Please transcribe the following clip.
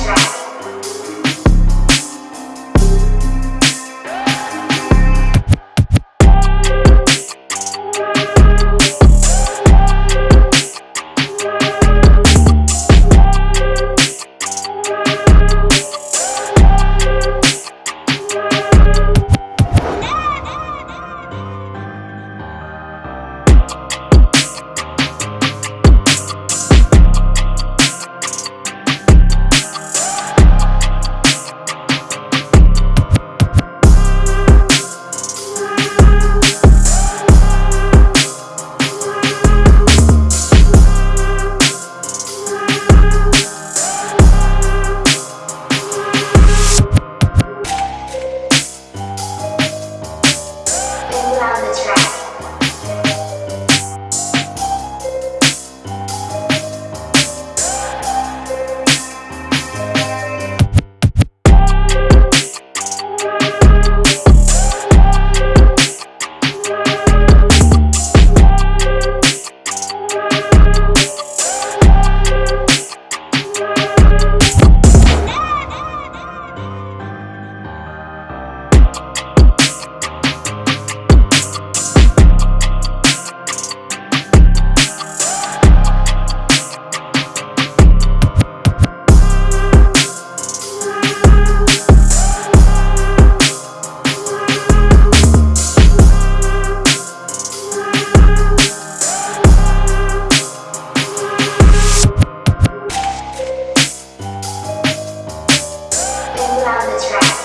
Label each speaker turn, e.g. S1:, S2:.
S1: pra down the track.